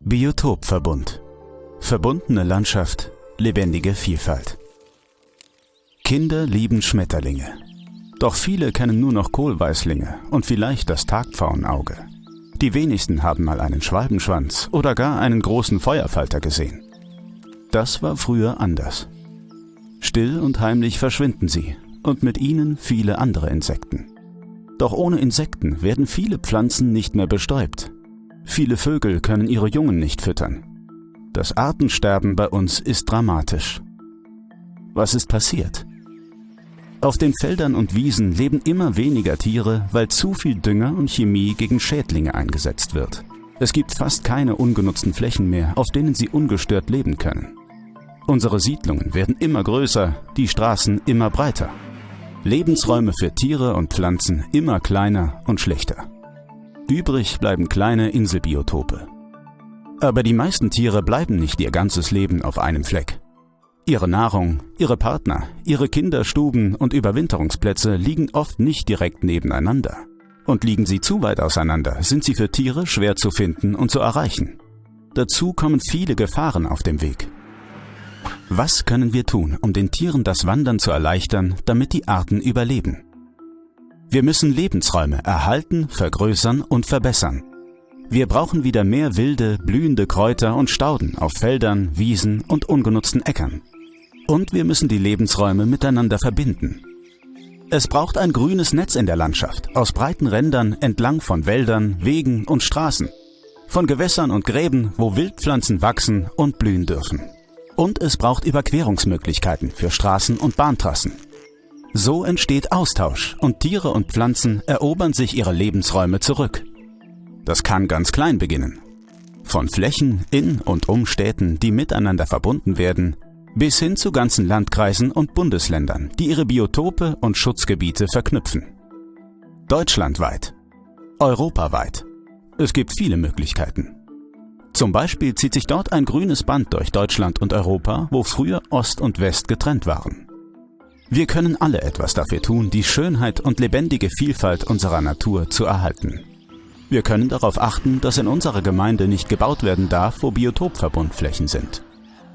Biotopverbund. Verbundene Landschaft, lebendige Vielfalt. Kinder lieben Schmetterlinge. Doch viele kennen nur noch Kohlweißlinge und vielleicht das Tagpfauenauge. Die wenigsten haben mal einen Schwalbenschwanz oder gar einen großen Feuerfalter gesehen. Das war früher anders. Still und heimlich verschwinden sie und mit ihnen viele andere Insekten. Doch ohne Insekten werden viele Pflanzen nicht mehr bestäubt. Viele Vögel können ihre Jungen nicht füttern. Das Artensterben bei uns ist dramatisch. Was ist passiert? Auf den Feldern und Wiesen leben immer weniger Tiere, weil zu viel Dünger und Chemie gegen Schädlinge eingesetzt wird. Es gibt fast keine ungenutzten Flächen mehr, auf denen sie ungestört leben können. Unsere Siedlungen werden immer größer, die Straßen immer breiter. Lebensräume für Tiere und Pflanzen immer kleiner und schlechter. Übrig bleiben kleine Inselbiotope. Aber die meisten Tiere bleiben nicht ihr ganzes Leben auf einem Fleck. Ihre Nahrung, ihre Partner, ihre Kinderstuben und Überwinterungsplätze liegen oft nicht direkt nebeneinander. Und liegen sie zu weit auseinander, sind sie für Tiere schwer zu finden und zu erreichen. Dazu kommen viele Gefahren auf dem Weg. Was können wir tun, um den Tieren das Wandern zu erleichtern, damit die Arten überleben? Wir müssen Lebensräume erhalten, vergrößern und verbessern. Wir brauchen wieder mehr wilde, blühende Kräuter und Stauden auf Feldern, Wiesen und ungenutzten Äckern. Und wir müssen die Lebensräume miteinander verbinden. Es braucht ein grünes Netz in der Landschaft, aus breiten Rändern entlang von Wäldern, Wegen und Straßen, von Gewässern und Gräben, wo Wildpflanzen wachsen und blühen dürfen. Und es braucht Überquerungsmöglichkeiten für Straßen und Bahntrassen. So entsteht Austausch und Tiere und Pflanzen erobern sich ihre Lebensräume zurück. Das kann ganz klein beginnen. Von Flächen in und um Städten, die miteinander verbunden werden, bis hin zu ganzen Landkreisen und Bundesländern, die ihre Biotope und Schutzgebiete verknüpfen. Deutschlandweit. Europaweit. Es gibt viele Möglichkeiten. Zum Beispiel zieht sich dort ein grünes Band durch Deutschland und Europa, wo früher Ost und West getrennt waren. Wir können alle etwas dafür tun, die Schönheit und lebendige Vielfalt unserer Natur zu erhalten. Wir können darauf achten, dass in unserer Gemeinde nicht gebaut werden darf, wo Biotopverbundflächen sind.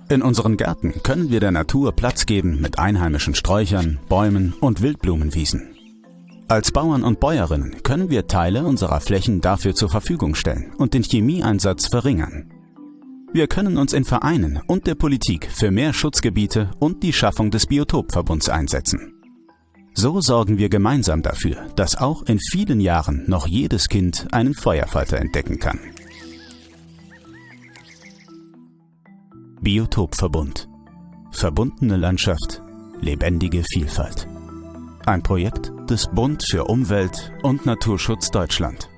In unseren Gärten können wir der Natur Platz geben mit einheimischen Sträuchern, Bäumen und Wildblumenwiesen. Als Bauern und Bäuerinnen können wir Teile unserer Flächen dafür zur Verfügung stellen und den Chemieeinsatz verringern. Wir können uns in Vereinen und der Politik für mehr Schutzgebiete und die Schaffung des Biotopverbunds einsetzen. So sorgen wir gemeinsam dafür, dass auch in vielen Jahren noch jedes Kind einen Feuerfalter entdecken kann. Biotopverbund. Verbundene Landschaft, lebendige Vielfalt. Ein Projekt des Bund für Umwelt und Naturschutz Deutschland.